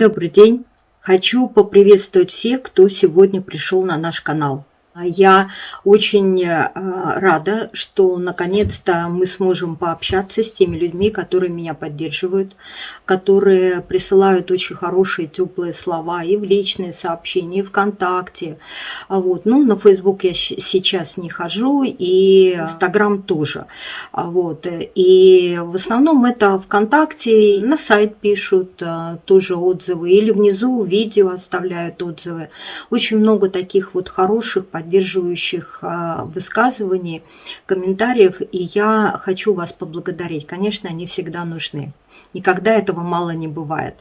Добрый день! Хочу поприветствовать всех, кто сегодня пришел на наш канал. Я очень э, рада, что наконец-то мы сможем пообщаться с теми людьми, которые меня поддерживают, которые присылают очень хорошие, теплые слова и в личные сообщения, и ВКонтакте. А вот. Ну, на Facebook я сейчас не хожу, и Инстаграм тоже. А вот. И в основном это ВКонтакте, на сайт пишут э, тоже отзывы, или внизу видео оставляют отзывы. Очень много таких вот хороших, поддерживающих а, высказываний, комментариев, и я хочу вас поблагодарить. Конечно, они всегда нужны. Никогда этого мало не бывает.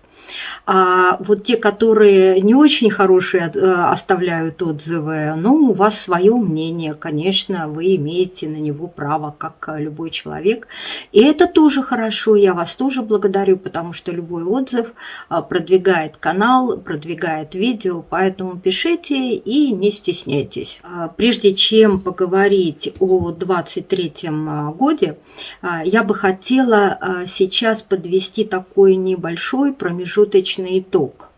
А вот те, которые не очень хорошие э, оставляют отзывы, ну, у вас свое мнение, конечно, вы имеете на него право, как любой человек. И это тоже хорошо, я вас тоже благодарю, потому что любой отзыв э, продвигает канал, продвигает видео, поэтому пишите и не стесняйтесь. А прежде чем поговорить о 23 годе, э, я бы хотела сейчас подвести такой небольшой промежуток промежуточный итог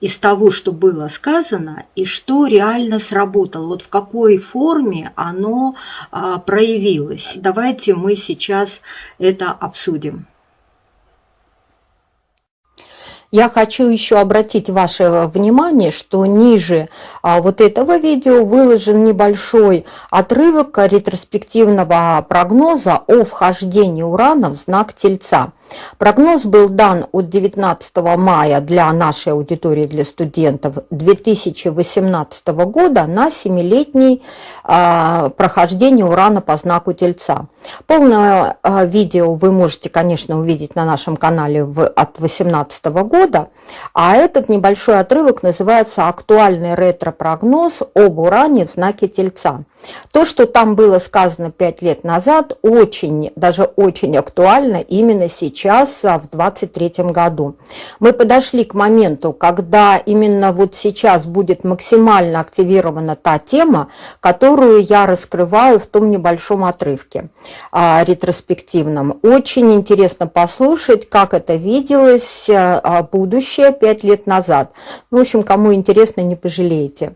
из того, что было сказано и что реально сработало, вот в какой форме оно а, проявилось. Давайте мы сейчас это обсудим. Я хочу еще обратить ваше внимание, что ниже а, вот этого видео выложен небольшой отрывок ретроспективного прогноза о вхождении урана в знак Тельца. Прогноз был дан от 19 мая для нашей аудитории, для студентов 2018 года на 7-летний э, прохождение урана по знаку Тельца. Полное э, видео вы можете, конечно, увидеть на нашем канале в, от 2018 года, а этот небольшой отрывок называется «Актуальный ретро-прогноз об уране в знаке Тельца». То, что там было сказано 5 лет назад, очень, даже очень актуально именно сейчас, а, в 2023 году. Мы подошли к моменту, когда именно вот сейчас будет максимально активирована та тема, которую я раскрываю в том небольшом отрывке а, ретроспективном. Очень интересно послушать, как это виделось а, будущее 5 лет назад. Ну, в общем, кому интересно, не пожалеете.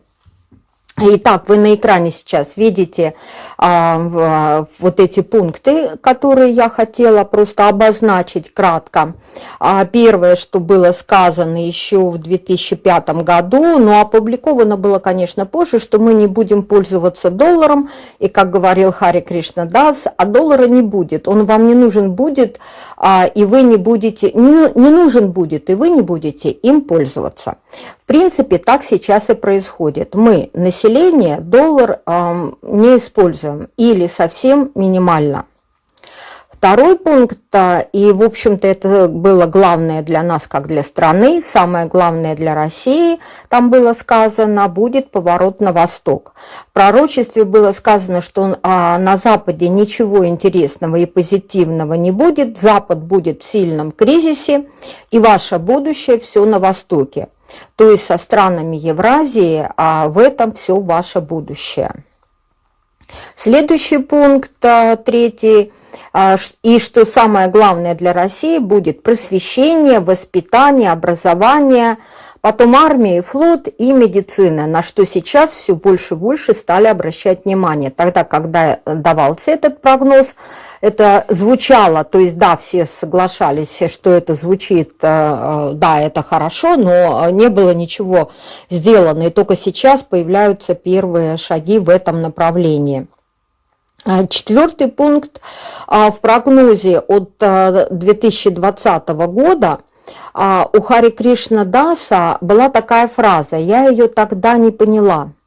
Итак, вы на экране сейчас видите а, вот эти пункты, которые я хотела просто обозначить кратко. А, первое, что было сказано еще в 2005 году, но опубликовано было, конечно, позже, что мы не будем пользоваться долларом, и, как говорил Хари Кришна Дас, а доллара не будет, он вам не нужен будет, а, и вы не будете, не, не нужен будет, и вы не будете им пользоваться. В принципе, так сейчас и происходит. Мы, население, доллар э, не используем или совсем минимально. Второй пункт, а, и, в общем-то, это было главное для нас, как для страны, самое главное для России, там было сказано, будет поворот на восток. В пророчестве было сказано, что а, на Западе ничего интересного и позитивного не будет, Запад будет в сильном кризисе, и ваше будущее все на востоке то есть со странами Евразии, а в этом все ваше будущее. Следующий пункт, а, третий, а, и что самое главное для России будет просвещение, воспитание, образование, потом армия, флот и медицина, на что сейчас все больше и больше стали обращать внимание. Тогда, когда давался этот прогноз, это звучало, то есть да, все соглашались, что это звучит, э, э, да, это хорошо, но не было ничего сделано, и только сейчас появляются первые шаги в этом направлении. А четвертый пункт а, в прогнозе от 2020 э, года у Хари Кришна Даса была такая фраза, я ее тогда не поняла –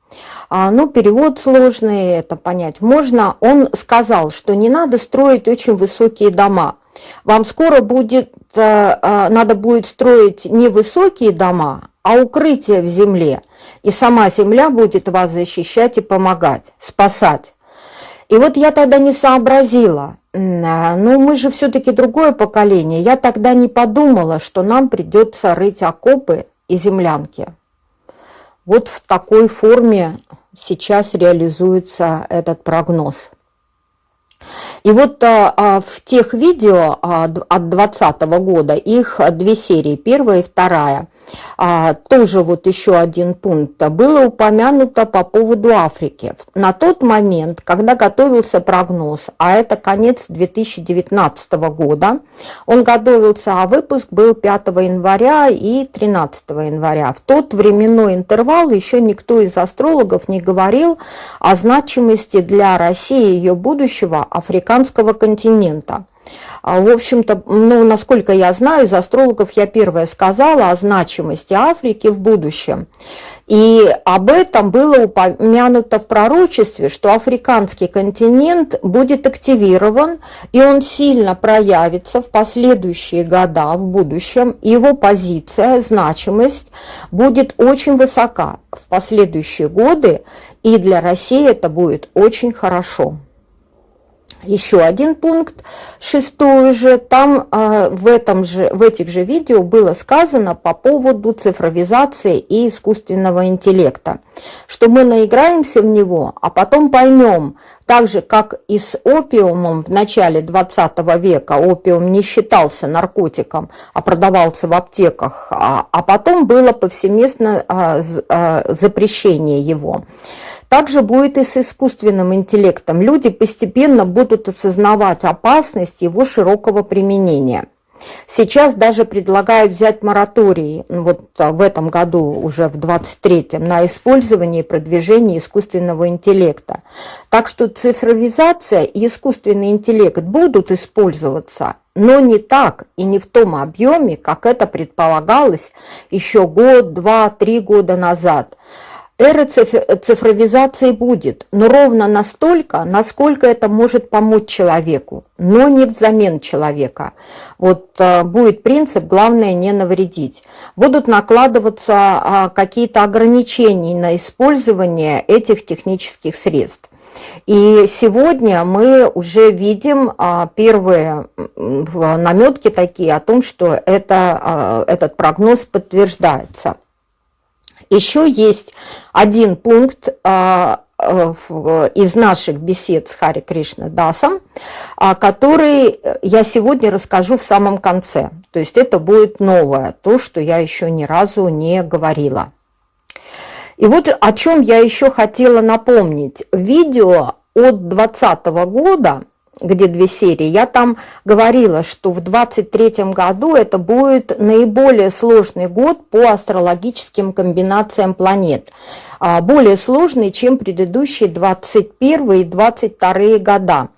а, ну, перевод сложный, это понять можно. Он сказал, что не надо строить очень высокие дома. Вам скоро будет, э, э, надо будет строить не высокие дома, а укрытие в земле. И сама земля будет вас защищать и помогать, спасать. И вот я тогда не сообразила, ну мы же все-таки другое поколение. Я тогда не подумала, что нам придется рыть окопы и землянки. Вот в такой форме сейчас реализуется этот прогноз. И вот а, а в тех видео а, от 2020 года, их две серии, первая и вторая, а, тоже вот еще один пункт, было упомянуто по поводу Африки. На тот момент, когда готовился прогноз, а это конец 2019 года, он готовился, а выпуск был 5 января и 13 января. В тот временной интервал еще никто из астрологов не говорил о значимости для России и ее будущего африканского континента. А, в общем-то, ну, насколько я знаю, из астрологов я первая сказала о значимости Африки в будущем. И об этом было упомянуто в пророчестве, что африканский континент будет активирован, и он сильно проявится в последующие года в будущем. Его позиция, значимость будет очень высока в последующие годы, и для России это будет очень хорошо еще один пункт, шестой же, там э, в, этом же, в этих же видео было сказано по поводу цифровизации и искусственного интеллекта, что мы наиграемся в него, а потом поймем, так же, как и с опиумом в начале 20 века, опиум не считался наркотиком, а продавался в аптеках, а, а потом было повсеместно а, а, запрещение его. Также будет и с искусственным интеллектом. Люди постепенно будут осознавать опасность его широкого применения. Сейчас даже предлагают взять мораторий вот а, в этом году, уже в 23-м, на использование и продвижение искусственного интеллекта. Так что цифровизация и искусственный интеллект будут использоваться, но не так и не в том объеме, как это предполагалось еще год, два, три года назад. Эра цифровизации будет, но ровно настолько, насколько это может помочь человеку, но не взамен человека. Вот э, будет принцип «главное не навредить». Будут накладываться а, какие-то ограничения на использование этих технических средств. И сегодня мы уже видим а, первые наметки такие о том, что это, а, этот прогноз подтверждается. Еще есть один пункт а, из наших бесед с Хари Кришна Дасом, а, который я сегодня расскажу в самом конце. То есть это будет новое, то, что я еще ни разу не говорила. И вот о чем я еще хотела напомнить. Видео от 2020 года где две серии, я там говорила, что в 23 году это будет наиболее сложный год по астрологическим комбинациям планет. А, более сложный, чем предыдущие 21 и 22 года.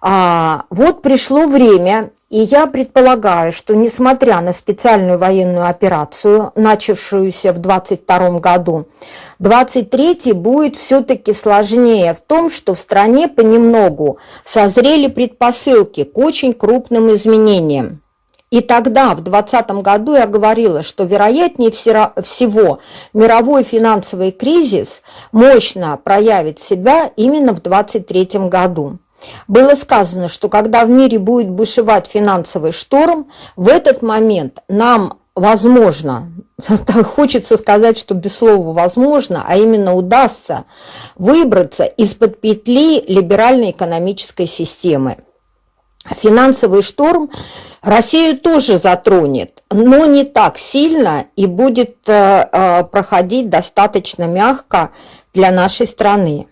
А, вот пришло время, и я предполагаю, что несмотря на специальную военную операцию, начавшуюся в 22 году, 23 будет все-таки сложнее в том, что в стране понемногу созрели предпосылки к очень крупным изменениям. И тогда, в 2020 году, я говорила, что вероятнее всего мировой финансовый кризис мощно проявит себя именно в 2023 году. Было сказано, что когда в мире будет бушевать финансовый шторм, в этот момент нам возможно, хочется сказать, что без слова возможно, а именно удастся выбраться из-под петли либеральной экономической системы. Финансовый шторм Россию тоже затронет, но не так сильно и будет э, э, проходить достаточно мягко для нашей страны.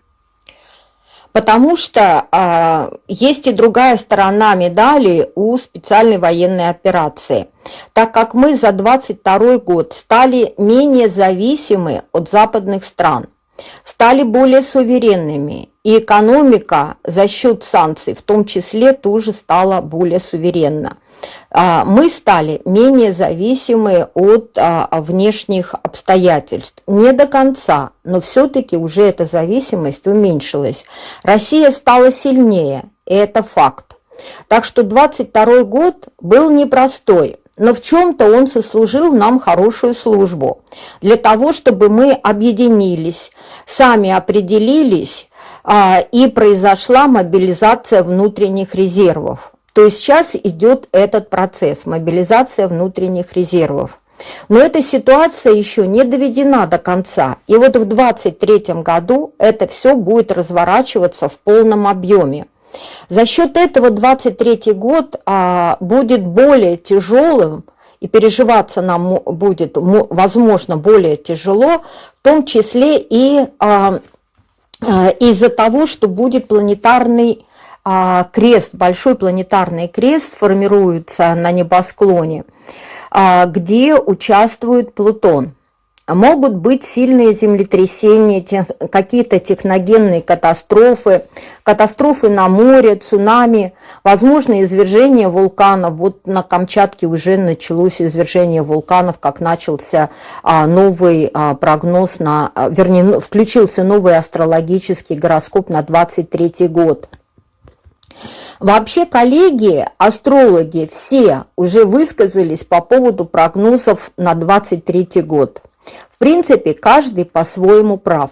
Потому что э, есть и другая сторона медали у специальной военной операции. Так как мы за 22 год стали менее зависимы от западных стран, стали более суверенными, и экономика за счет санкций в том числе тоже стала более суверенна. А, мы стали менее зависимы от а, внешних обстоятельств. Не до конца, но все-таки уже эта зависимость уменьшилась. Россия стала сильнее, и это факт. Так что 22 год был непростой, но в чем-то он сослужил нам хорошую службу. Для того, чтобы мы объединились, сами определились, а, и произошла мобилизация внутренних резервов. То есть сейчас идет этот процесс, мобилизация внутренних резервов. Но эта ситуация еще не доведена до конца. И вот в 2023 году это все будет разворачиваться в полном объеме. За счет этого 2023 год а, будет более тяжелым и переживаться нам будет, возможно, более тяжело, в том числе и а, а, из-за того, что будет планетарный крест, большой планетарный крест формируется на небосклоне, где участвует Плутон. Могут быть сильные землетрясения, какие-то техногенные катастрофы, катастрофы на море, цунами, возможно извержение вулканов. Вот на Камчатке уже началось извержение вулканов, как начался а, новый а, прогноз, на, а, вернее, ну, включился новый астрологический гороскоп на 23 год. Вообще коллеги, астрологи, все уже высказались по поводу прогнозов на 23 год. В принципе, каждый по-своему прав,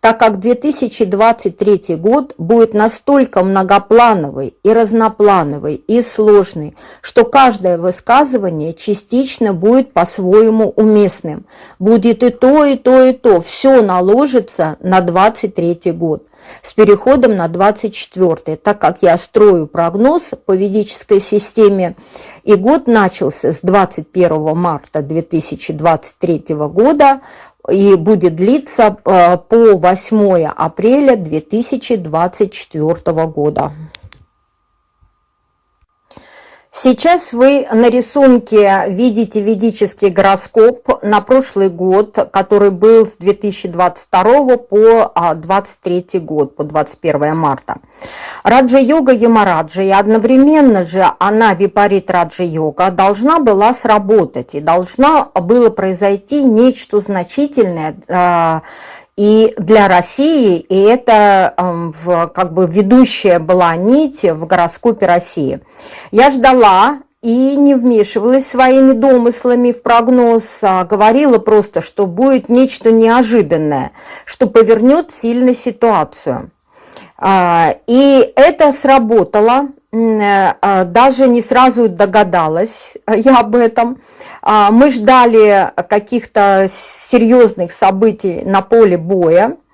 так как 2023 год будет настолько многоплановый и разноплановый и сложный, что каждое высказывание частично будет по-своему уместным. Будет и то, и то, и то. Все наложится на 23 год с переходом на 24 так как я строю прогноз по ведической системе, и год начался с 21 марта 2023 года и будет длиться э, по 8 апреля 2024 года. Сейчас вы на рисунке видите ведический гороскоп на прошлый год, который был с 2022 по 2023 а, год, по 21 марта. Раджа-йога Ямараджа, и одновременно же она, випарит Раджа-йога, должна была сработать, и должна было произойти нечто значительное, а, и для России, и это в, как бы ведущая была нить в гороскопе России. Я ждала и не вмешивалась своими домыслами в прогноз, а говорила просто, что будет нечто неожиданное, что повернет сильно ситуацию. А, и это сработало, даже не сразу догадалась я об этом. А, мы ждали каких-то серьезных событий на поле боя, а,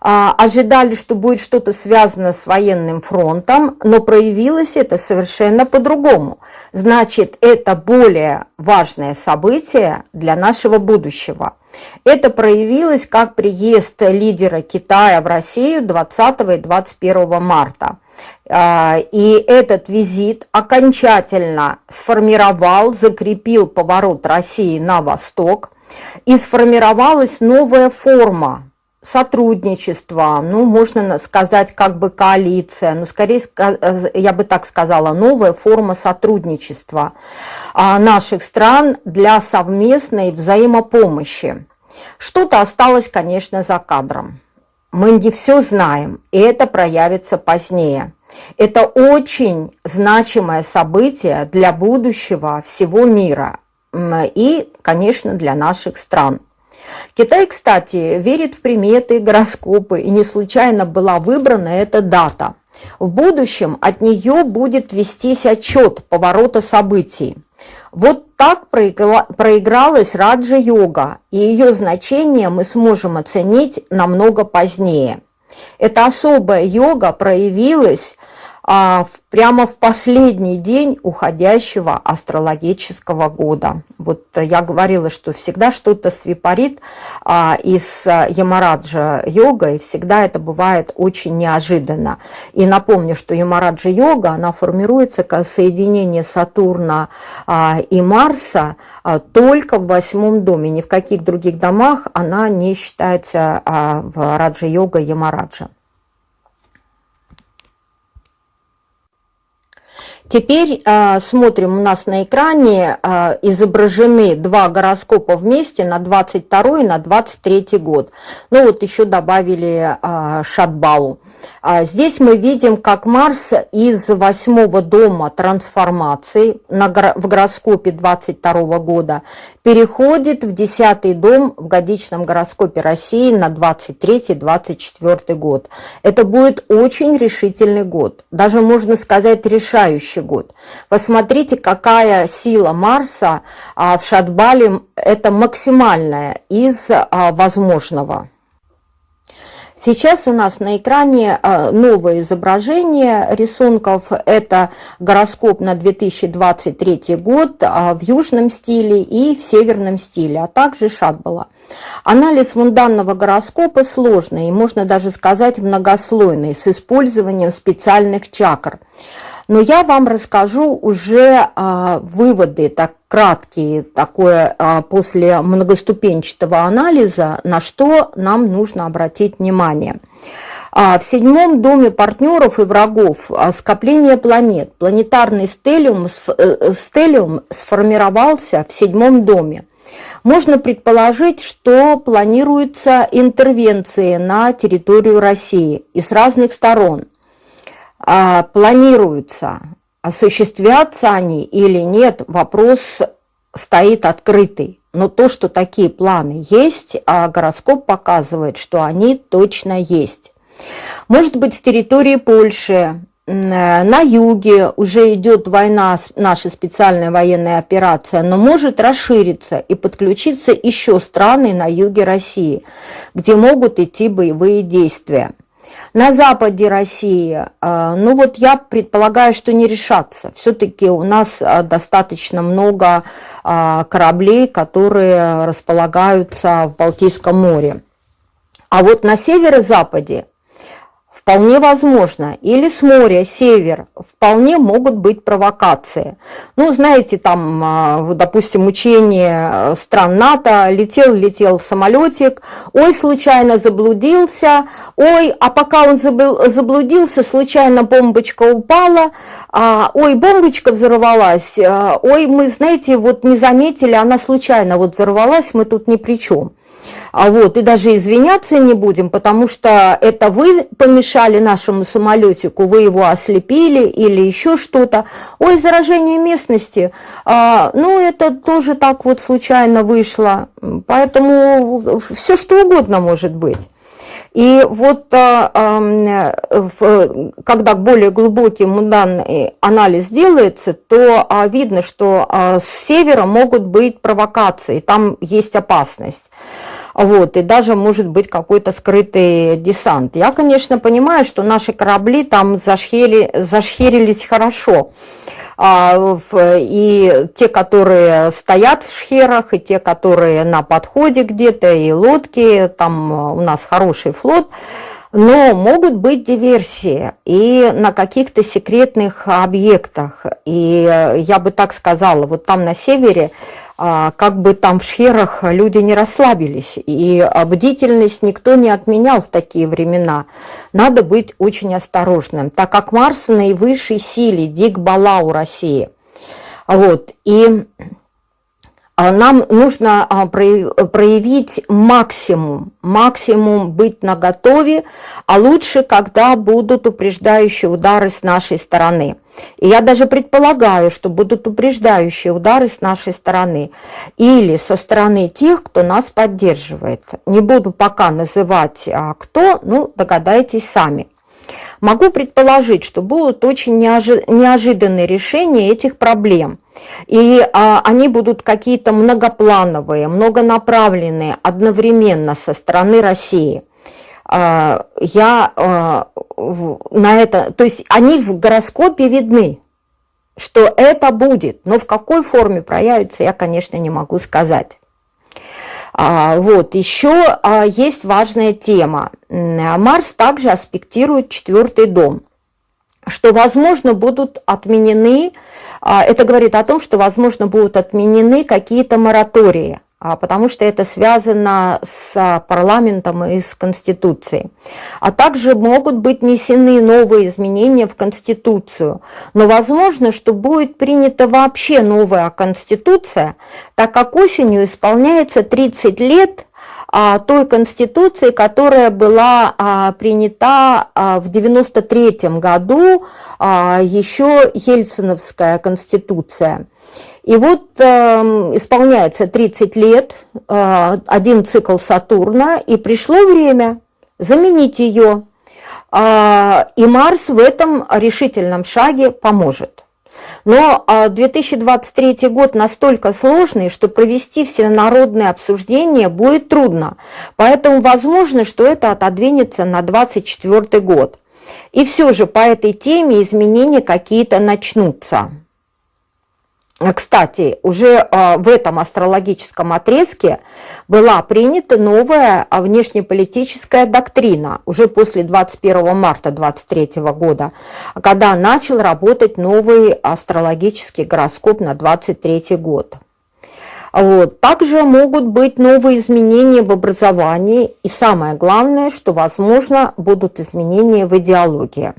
ожидали, что будет что-то связано с военным фронтом, но проявилось это совершенно по-другому. Значит, это более важное событие для нашего будущего. Это проявилось как приезд лидера Китая в Россию 20 и 21 марта. А, и этот визит окончательно сформировал, закрепил поворот России на восток, и сформировалась новая форма сотрудничества, ну, можно сказать, как бы коалиция, но скорее, э, я бы так сказала, новая форма сотрудничества а, наших стран для совместной взаимопомощи. Что-то осталось, конечно, за кадром. Мы не все знаем, и это проявится позднее. Это очень значимое событие для будущего всего мира и, конечно, для наших стран. Китай, кстати, верит в приметы, гороскопы, и не случайно была выбрана эта дата. В будущем от нее будет вестись отчет поворота событий. Вот так проигралась раджа-йога, и ее значение мы сможем оценить намного позднее. Эта особая йога проявилась а, прямо в последний день уходящего астрологического года. Вот я говорила, что всегда что-то свипарит а, из Ямараджа йога, и всегда это бывает очень неожиданно. И напомню, что Ямараджа йога, она формируется как соединение Сатурна а, и Марса только в восьмом доме. Ни в каких других домах она не считается в Раджа йога Ямараджа. Теперь э, смотрим, у нас на экране э, изображены два гороскопа вместе на 22 и на 23 год. Ну вот еще добавили э, Шатбалу. А здесь мы видим, как Марс из восьмого дома трансформации в гороскопе 22 года переходит в десятый дом в годичном гороскопе России на 23-24 год. Это будет очень решительный год, даже можно сказать решающий год. Посмотрите, какая сила Марса а, в Шатбале, это максимальная из а, возможного. Сейчас у нас на экране а, новое изображение рисунков. Это гороскоп на 2023 год а, в южном стиле и в северном стиле, а также Шатбала. Анализ мунданного гороскопа сложный и, можно даже сказать, многослойный, с использованием специальных чакр. Но я вам расскажу уже а, выводы, так краткие, такое а, после многоступенчатого анализа, на что нам нужно обратить внимание. А, в седьмом доме партнеров и врагов а, скопление планет. Планетарный стелиум, э, стелиум сформировался в седьмом доме. Можно предположить, что планируются интервенции на территорию России и с разных сторон. Планируются осуществятся они или нет, вопрос стоит открытый. Но то, что такие планы есть, а гороскоп показывает, что они точно есть. Может быть, с территории Польши, на юге уже идет война, наша специальная военная операция, но может расшириться и подключиться еще страны на юге России, где могут идти боевые действия. На западе России, а, ну вот я предполагаю, что не решаться. Все-таки у нас а, достаточно много кораблей, которые располагаются в Балтийском море. А вот на северо-западе Вполне возможно. Или с моря, север. Вполне могут быть провокации. Ну, знаете, там, а, допустим, учение э, стран НАТО, летел-летел самолетик, ой, случайно заблудился, ой, а пока он заблудился, случайно бомбочка упала, а, ой, бомбочка взорвалась, а, ой, мы, знаете, вот не заметили, она случайно вот взорвалась, мы тут ни при чем. А вот, и даже извиняться не будем, потому что это вы помешали нашему самолетику, вы его ослепили или еще что-то. Ой, заражение местности, а, ну это тоже так вот случайно вышло, поэтому все что угодно может быть. И вот а, а, когда более глубокий мунданный анализ делается, то а, видно, что с севера могут быть провокации, там есть опасность вот, и даже может быть какой-то скрытый десант. Я, конечно, понимаю, что наши корабли там зашхери, зашхерились хорошо, а, и те, которые стоят в шхерах, и те, которые на подходе где-то, и лодки, там у нас хороший флот, но могут быть диверсии и на каких-то секретных объектах. И я бы так сказала, вот там на севере как бы там в шхерах люди не расслабились, и бдительность никто не отменял в такие времена. Надо быть очень осторожным, так как Марс в наивысшей силе, дик бала у России. Вот, и а, нам нужно а, проявить максимум, максимум быть наготове, а лучше, когда будут упреждающие удары с нашей стороны. И я даже предполагаю, что будут упреждающие удары с нашей стороны или со стороны тех, кто нас поддерживает. Не буду пока называть а, кто, ну догадайтесь сами. Могу предположить, что будут очень неожиданные решения этих проблем. И а, они будут какие-то многоплановые, многонаправленные одновременно со стороны России. А, я а, на это, то есть они в гороскопе видны, что это будет, но в какой форме проявится, я, конечно, не могу сказать. А, вот, еще есть важная тема. Марс также аспектирует четвертый дом, что, возможно, будут отменены, это говорит о том, что, возможно, будут отменены какие-то моратории потому что это связано с парламентом и с Конституцией. А также могут быть внесены новые изменения в Конституцию. Но возможно, что будет принята вообще новая Конституция, так как осенью исполняется 30 лет а, той Конституции, которая была а, принята в 93 году, еще Ельциновская Конституция. И вот э, исполняется 30 лет, э, один цикл Сатурна, и пришло время заменить ее. Э, и Марс в этом решительном шаге поможет. Но 2023 а, год настолько сложный, что провести всенародное обсуждение будет трудно. Поэтому возможно, что это отодвинется на 2024 год. И все же по этой теме изменения какие-то начнутся. Кстати, уже а, в этом астрологическом отрезке была принята новая а, внешнеполитическая доктрина уже после 21 марта 2023 года, когда начал работать новый астрологический гороскоп на 2023 год. Вот. Также могут быть новые изменения в образовании, и самое главное, что, возможно, будут изменения в идеологии.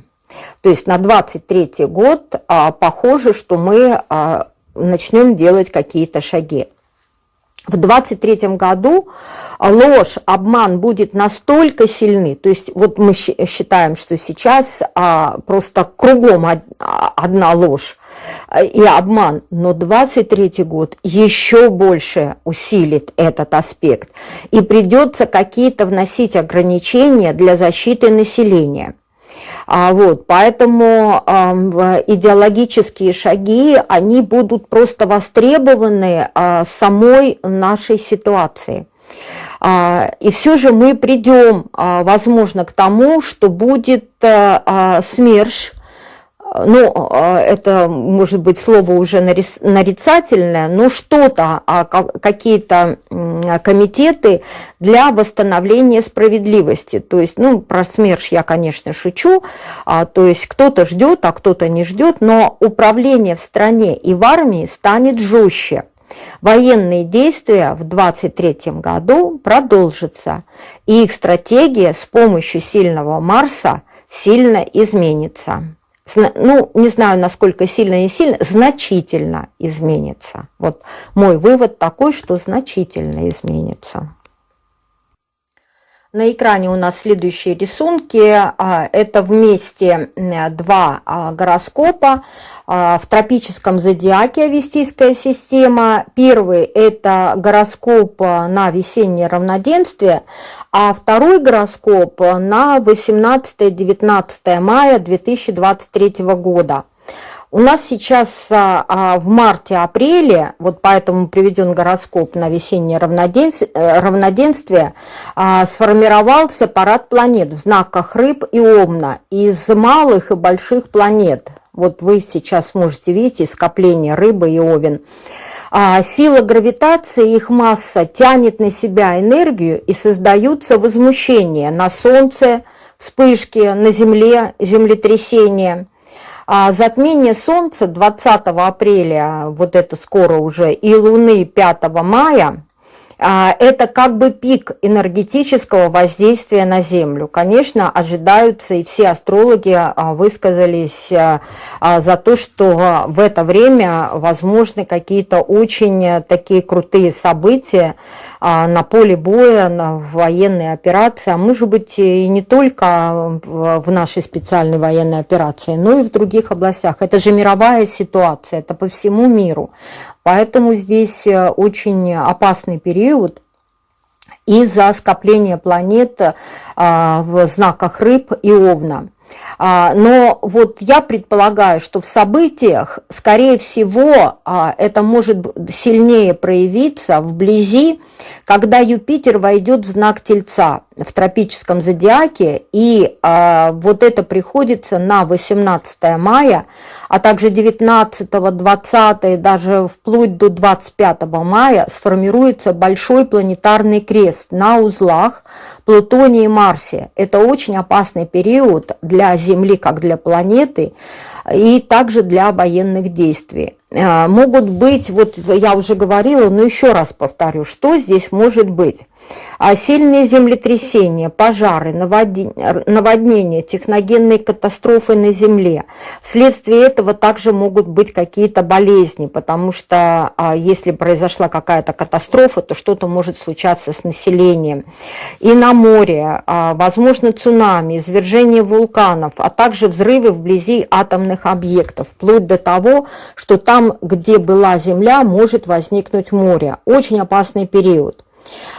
То есть на 23 год а, похоже, что мы а, начнем делать какие-то шаги. В 23 году ложь, обман будет настолько сильны, то есть вот мы считаем, что сейчас а, просто кругом од, одна ложь и обман, но 23 год еще больше усилит этот аспект, и придется какие-то вносить ограничения для защиты населения. А, вот, поэтому идеологические шаги, они будут просто востребованы э, самой нашей ситуации. А, и все же мы придем, возможно, к тому, что будет СМЕРШ, ну, а, это может быть слово уже нарицательное, но что-то, а, какие-то комитеты для восстановления справедливости. То есть, ну, про СМЕРШ я, конечно, шучу, а, то есть кто-то ждет, а кто-то не ждет, но управление в стране и в армии станет жестче. Военные действия в 2023 году продолжатся, и их стратегия с помощью сильного Марса сильно изменится ну, не знаю, насколько сильно и сильно, значительно изменится. Вот мой вывод такой, что значительно изменится. На экране у нас следующие рисунки. А, это вместе два а, гороскопа а, в тропическом зодиаке Авестийская система. Первый – это гороскоп на весеннее равноденствие, а второй гороскоп на 18-19 мая 2023 года. У нас сейчас а, а, в марте-апреле, вот поэтому приведен гороскоп на весеннее равноденствие, э, равноденствие а, сформировался парад планет в знаках рыб и овна из малых и больших планет. Вот вы сейчас можете видеть скопление рыбы и овен. А сила гравитации, их масса тянет на себя энергию и создаются возмущения на Солнце, вспышки, на Земле, землетрясения. А затмение Солнца 20 апреля, вот это скоро уже, и Луны 5 мая, это как бы пик энергетического воздействия на Землю. Конечно, ожидаются, и все астрологи а, высказались а, за то, что в это время возможны какие-то очень такие крутые события, а, на поле боя, на военные операции, а может быть и не только в нашей специальной военной операции, но и в других областях. Это же мировая ситуация, это по всему миру. Поэтому здесь э, очень опасный период из-за скопления планет а, в знаках рыб и овна. А, но вот я предполагаю, что в событиях, скорее всего, а, это может сильнее проявиться вблизи, когда Юпитер войдет в знак Тельца в тропическом зодиаке, и а, вот это приходится на 18 мая, а также 19, 20 и даже вплоть до 25 мая сформируется большой планетарный крест на узлах Плутоне и Марсе. Это очень опасный период для Земли, как для планеты, и также для военных действий. А, могут быть, вот я уже говорила, но еще раз повторю, что здесь может быть. А сильные землетрясения, пожары, наводнения, техногенные катастрофы на Земле. Вследствие этого также могут быть какие-то болезни, потому что а, если произошла какая-то катастрофа, то что-то может случаться с населением. И на море, а, возможно, цунами, извержение вулканов, а также взрывы вблизи атомных объектов, вплоть до того, что там, где была Земля, может возникнуть море. Очень опасный период.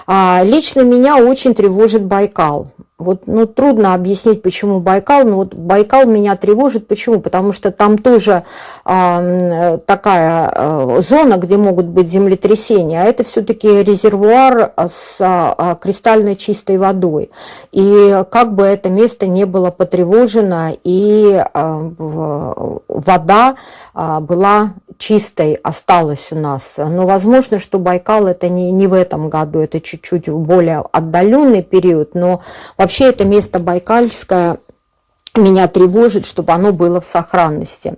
А, лично меня очень тревожит Байкал. Вот, ну, трудно объяснить, почему Байкал, но вот Байкал меня тревожит. Почему? Потому что там тоже э, такая э, зона, где могут быть землетрясения, а это все-таки резервуар с э, кристально чистой водой. И как бы это место не было потревожено, и э, вода э, была чистой, осталась у нас. Но возможно, что Байкал это не, не в этом году, это чуть-чуть более отдаленный период, но вообще это место Байкальское меня тревожит, чтобы оно было в сохранности.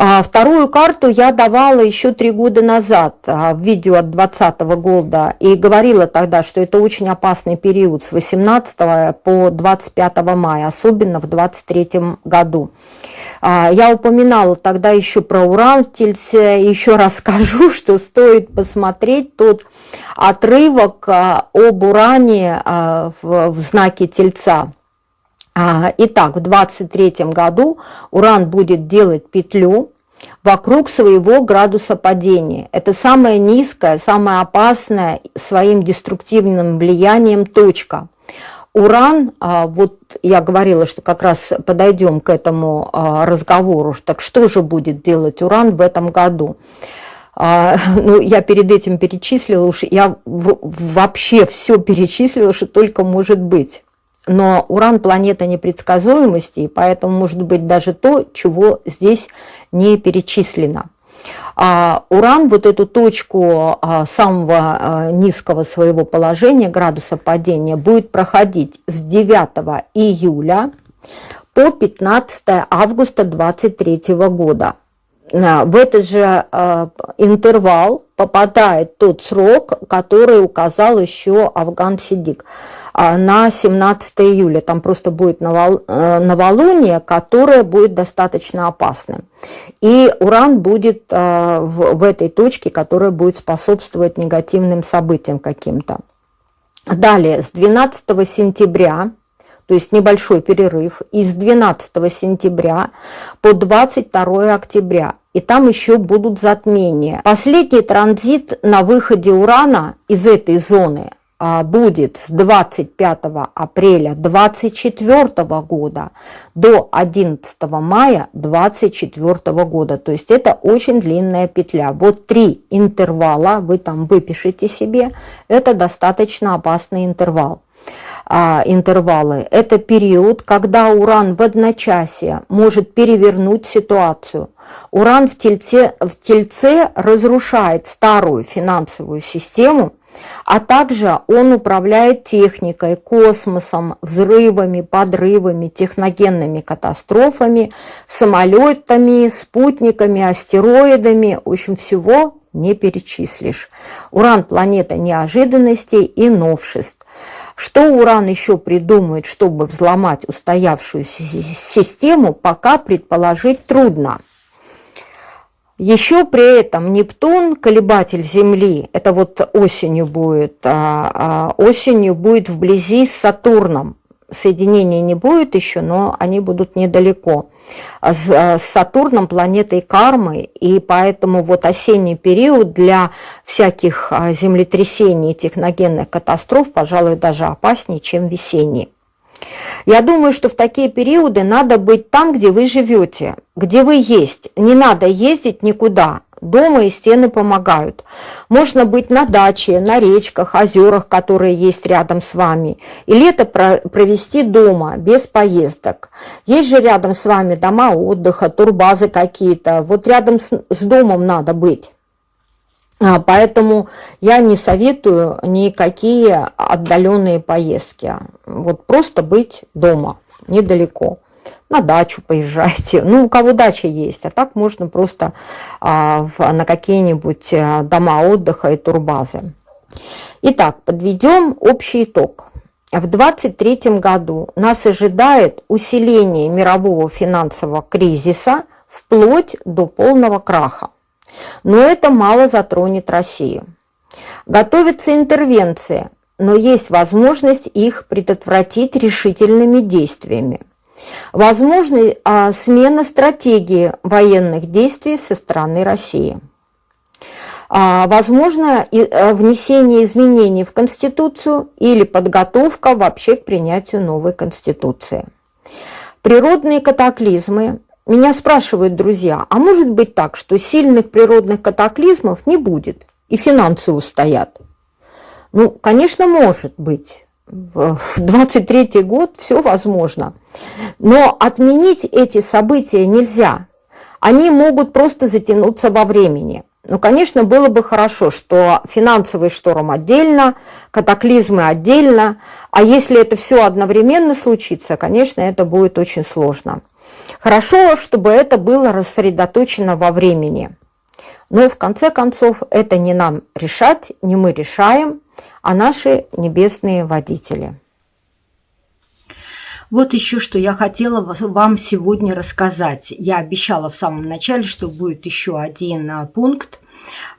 А, вторую карту я давала еще три года назад а, в видео от 2020 года и говорила тогда, что это очень опасный период с 18 по 25 мая, особенно в 23 году. А, я упоминала тогда еще про уран в Тельце, еще раз скажу, что стоит посмотреть тот отрывок об уране в знаке Тельца. Итак, в 23 году Уран будет делать петлю вокруг своего градуса падения. Это самая низкая, самая опасная своим деструктивным влиянием точка. Уран, а, вот я говорила, что как раз подойдем к этому а, разговору, так что же будет делать Уран в этом году? А, ну, я перед этим перечислила, уж я вообще все перечислила, что только может быть. Но Уран – планета непредсказуемости, и поэтому может быть даже то, чего здесь не перечислено. А Уран вот эту точку а, самого а, низкого своего положения, градуса падения, будет проходить с 9 июля по 15 августа 2023 года. В этот же интервал попадает тот срок, который указал еще Афган Сидик. А, на 17 июля. Там просто будет э, новолуние, которое будет достаточно опасным. И Уран будет э, в этой точке, которая будет способствовать негативным событиям каким-то. Далее, с 12 сентября то есть небольшой перерыв, и с 12 сентября по 22 октября. И там еще будут затмения. Последний транзит на выходе Урана из этой зоны а, будет с 25 апреля 2024 года до 11 мая 2024 года. То есть это очень длинная петля. Вот три интервала, вы там выпишите себе, это достаточно опасный интервал. А, интервалы. Это период, когда уран в одночасье может перевернуть ситуацию. Уран в тельце, в тельце разрушает старую финансовую систему, а также он управляет техникой, космосом, взрывами, подрывами, техногенными катастрофами, самолетами, спутниками, астероидами, в общем, всего не перечислишь. Уран – планета неожиданностей и новшеств. Что Уран еще придумает, чтобы взломать устоявшуюся систему, пока предположить трудно. Еще при этом Нептун, колебатель Земли, это вот осенью будет, а, а, осенью будет вблизи с Сатурном. Соединения не будет еще, но они будут недалеко. С, с Сатурном, планетой кармы, и поэтому вот осенний период для всяких а, землетрясений техногенных катастроф, пожалуй, даже опаснее, чем весенний. Я думаю, что в такие периоды надо быть там, где вы живете, где вы есть. Не надо ездить никуда. Дома и стены помогают. Можно быть на даче, на речках, озерах, которые есть рядом с вами. И лето провести дома, без поездок. Есть же рядом с вами дома отдыха, турбазы какие-то. Вот рядом с, с домом надо быть. А, поэтому я не советую никакие отдаленные поездки. Вот просто быть дома, недалеко. На дачу поезжайте. Ну, у кого дача есть. А так можно просто а, в, на какие-нибудь э, дома отдыха и турбазы. Итак, подведем общий итог. В 2023 году нас ожидает усиление мирового финансового кризиса вплоть до полного краха. Но это мало затронет Россию. Готовится интервенция, но есть возможность их предотвратить решительными действиями. Возможна а, смена стратегии военных действий со стороны России. а, возможно э, внесение изменений в Конституцию или подготовка вообще к принятию новой Конституции. Природные катаклизмы. Меня спрашивают друзья, а может быть так, что сильных природных катаклизмов не будет и финансы устоят? Ну, конечно, может быть. В 23 год все возможно. Но отменить эти события нельзя. Они могут просто затянуться во времени. Ну, конечно, было бы хорошо, что финансовый шторм отдельно, катаклизмы отдельно, а если это все одновременно случится, конечно, это будет очень сложно. Хорошо, чтобы это было рассредоточено во времени. Но в конце концов это не нам решать, не мы решаем, а наши небесные водители. Вот еще что я хотела вам сегодня рассказать. Я обещала в самом начале, что будет еще один а, пункт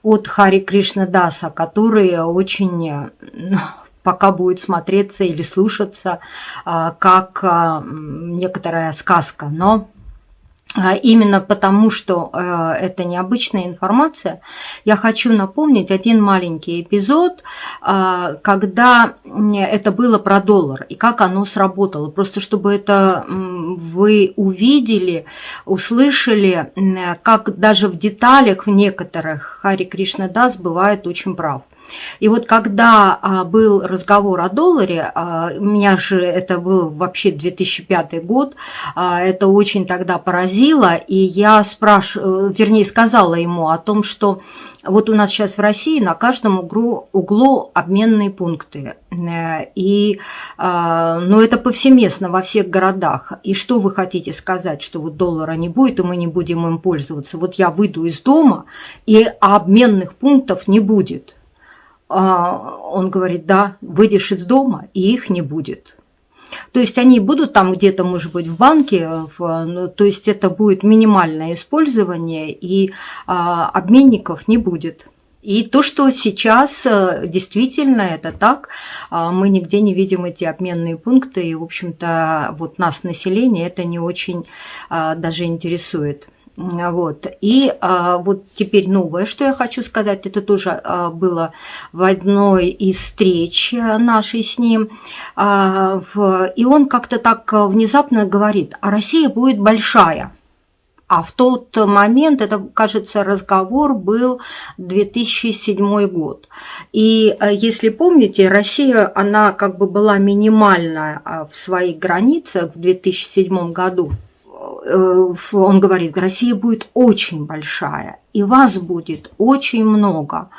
от Хари Кришна Даса, который очень ну, пока будет смотреться или слушаться а, как а, некоторая сказка. Но именно потому, что э, это необычная информация, я хочу напомнить один маленький эпизод, а, когда это было про доллар и как оно сработало. Просто чтобы это вы увидели, услышали, как даже в деталях в некоторых Хари Кришна Дас бывает очень прав. И вот когда а, был разговор о долларе, а, у меня же это был вообще 2005 год, а, это очень тогда поразило, и я спрашивала, вернее, сказала ему о том, что вот у нас сейчас в России на каждом углу, углу обменные пункты. Э, и ну, это повсеместно во всех городах. И что вы хотите сказать, что вот доллара не будет, и мы не будем им пользоваться? Вот я выйду из дома, и обменных пунктов не будет. А, он говорит, да, выйдешь из дома, и их не будет. То есть они будут там где-то, может быть, в банке, в, ну, то есть это будет минимальное использование, и а, обменников не будет. И то, что сейчас э, действительно это так, а, мы нигде не видим эти обменные пункты, и, в общем-то, вот нас, население, это не очень а, даже интересует. Вот. И а, вот теперь новое, что я хочу сказать, это тоже а, было в одной из встреч нашей с ним. А, в, и он как-то так внезапно говорит, а Россия будет большая. А в тот момент, это, кажется, разговор был 2007 год. И э, если помните, Россия, она как бы была минимальная а, в своих границах в 2007 году. Э, он говорит, Россия будет очень большая, и вас будет очень много.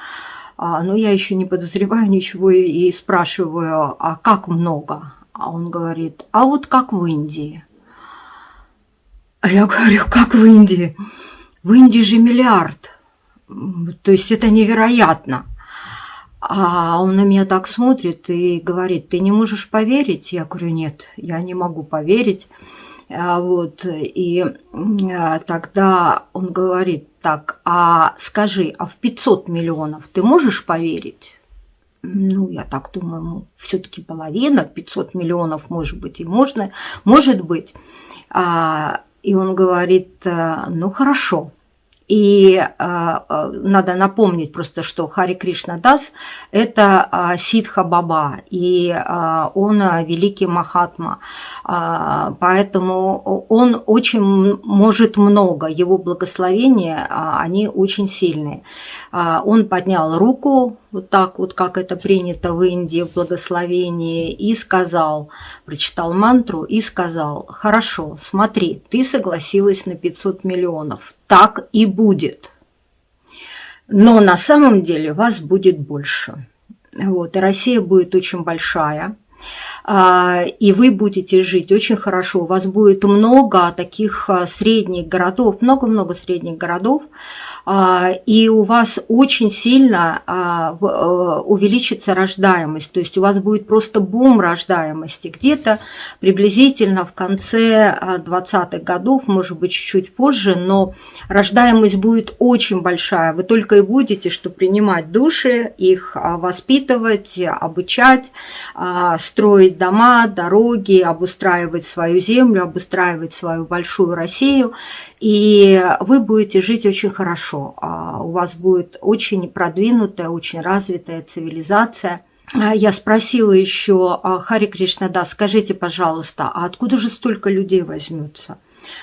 А, но я еще не подозреваю ничего и спрашиваю, а как много? А он говорит, а вот как в Индии. А я говорю, как в Индии? В Индии же миллиард. То есть это невероятно. А он на меня так смотрит и говорит, ты не можешь поверить? Я говорю, нет, я не могу поверить. А, вот, и а, тогда он говорит так, а скажи, а в 500 миллионов ты можешь поверить? Ну, я так думаю, все-таки половина, 500 миллионов, может быть, и можно, может быть. А, и он говорит, ну, хорошо, и э, надо напомнить просто, что Хари Кришна Дас – это э, Сидха Баба, и он великий Махатма. Поэтому он очень может много, его благословения, они очень сильные. Он поднял руку, вот так вот, как это принято в Индии в благословении, и сказал, прочитал мантру и сказал, хорошо, смотри, ты согласилась на 500 миллионов, так и будет. Но на самом деле вас будет больше. Вот, и Россия будет очень большая, и вы будете жить очень хорошо. У вас будет много таких а, средних городов, много-много средних городов, а, и у вас очень сильно а, э, увеличится рождаемость, то есть у вас будет просто бум рождаемости. Где-то приблизительно в конце 20-х годов, может быть, чуть-чуть позже, но рождаемость будет очень большая. Вы только и будете, что принимать души, их а, воспитывать, обучать, строить строить дома, дороги, обустраивать свою землю, обустраивать свою большую Россию, и вы будете жить очень хорошо. А у вас будет очень продвинутая, очень развитая цивилизация – я спросила еще Хари Кришна, да, скажите, пожалуйста, а откуда же столько людей возьмется?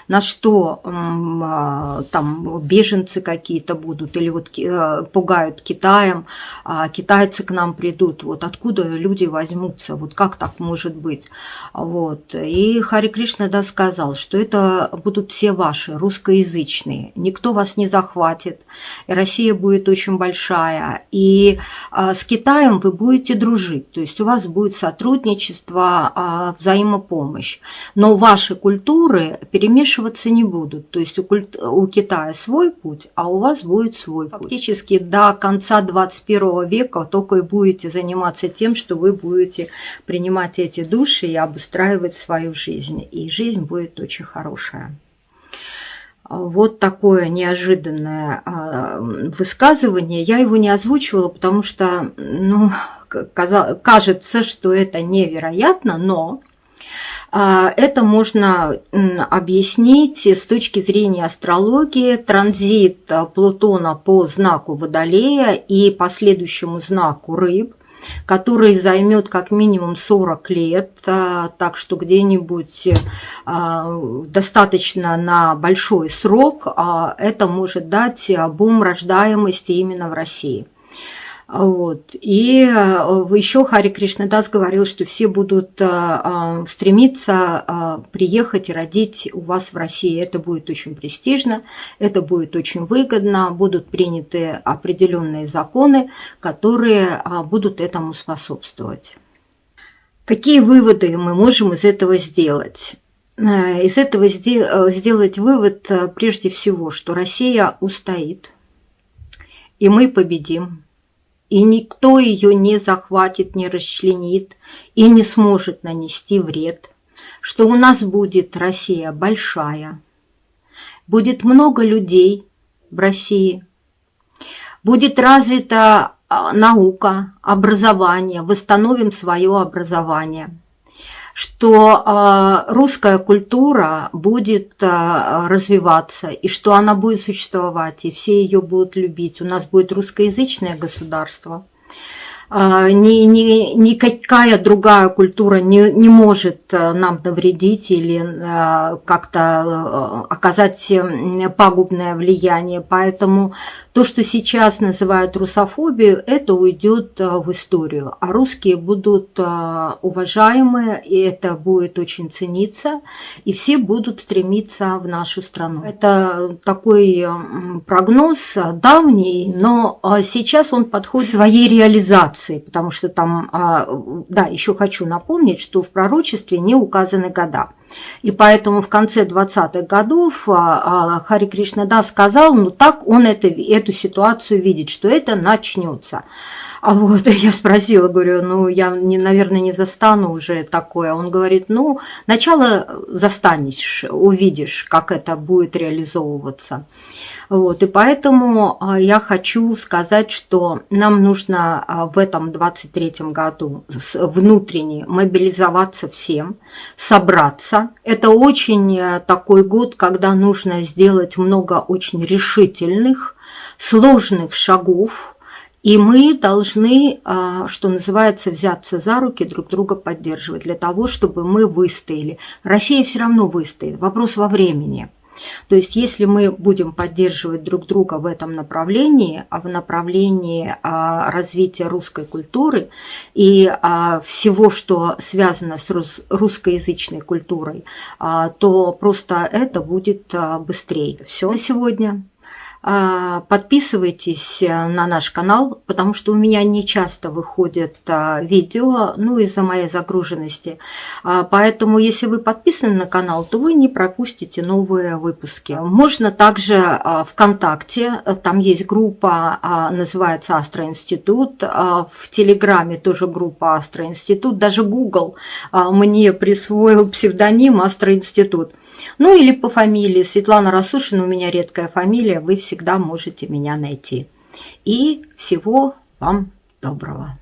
На что а, там беженцы какие-то будут, или вот э, пугают Китаем, а китайцы к нам придут, вот откуда люди возьмутся, вот как так может быть. Вот. И Хари Кришна да, сказал, что это будут все ваши, русскоязычные, никто вас не захватит, и Россия будет очень большая, и а, с Китаем вы будете дружить, то есть у вас будет сотрудничество, взаимопомощь, но ваши культуры перемешиваются вмешиваться не будут. То есть у, культ, у Китая свой путь, а у вас будет свой путь. Фактически до конца 21 века только и будете заниматься тем, что вы будете принимать эти души и обустраивать свою жизнь. И жизнь будет очень хорошая. Вот такое неожиданное а, высказывание. Я его не озвучивала, потому что ну, кажется, что это невероятно, но это можно объяснить с точки зрения астрологии. Транзит а, Плутона по знаку Водолея и последующему знаку Рыб, который займет как минимум 40 лет, а, так что где-нибудь достаточно на большой срок это может дать бум рождаемости именно в России. Вот. И э, еще Хари Кришнадас говорил, что все будут э, стремиться приехать и родить у вас в России. Это будет очень престижно, это будет очень выгодно, будут приняты определенные законы, которые будут этому способствовать. Какие выводы мы можем из этого сделать? Из этого сделать вывод прежде всего, что Россия устоит, и мы победим и никто ее не захватит, не расчленит и не сможет нанести вред, что у нас будет Россия большая, будет много людей в России, будет развита а, наука, образование, восстановим свое образование – что а, русская культура будет а, развиваться, и что она будет существовать, и все ее будут любить. У нас будет русскоязычное государство – ни, ни, никакая другая культура не, не может э, нам навредить или э, как-то э, оказать пагубное влияние. Поэтому то, что сейчас называют русофобию, это уйдет в историю. А русские будут уважаемы, и это будет очень цениться, и все будут стремиться в нашу страну. Это такой прогноз давний, но сейчас он подходит своей реализации информации, потому что там, а, да, еще хочу напомнить, что в пророчестве не указаны года. И поэтому в конце 20-х годов а, а, Хари Кришна да сказал, ну так он это, эту ситуацию видит, что это начнется. А вот я спросила, говорю, ну я, не, наверное, не застану уже такое. Он говорит, ну начало застанешь, увидишь, как это будет реализовываться. Вот, и поэтому а, я хочу сказать, что нам нужно а, в этом 23 году внутренне мобилизоваться всем, собраться. Это очень э, такой год, когда нужно сделать много очень решительных, сложных шагов, и мы должны, а, что называется, взяться за руки, друг друга поддерживать, для того, чтобы мы выстояли. Россия все равно выстоит, вопрос во времени. То есть если мы будем поддерживать друг друга в этом направлении, а в направлении а, развития русской культуры и а, всего, что связано с русскоязычной культурой, то просто это будет быстрее. Все на сегодня. А, подписывайтесь э, на наш канал, потому что у меня не часто выходят а, видео, ну, из-за моей загруженности. А, поэтому, если вы подписаны на канал, то вы не пропустите новые выпуски. Можно также ВКонтакте, там есть группа, называется Астроинститут. В Телеграме тоже группа Астроинститут. Даже Google мне присвоил псевдоним Астроинститут. Ну или по фамилии Светлана Расушина, у меня редкая фамилия, вы всегда можете меня найти. И всего вам доброго.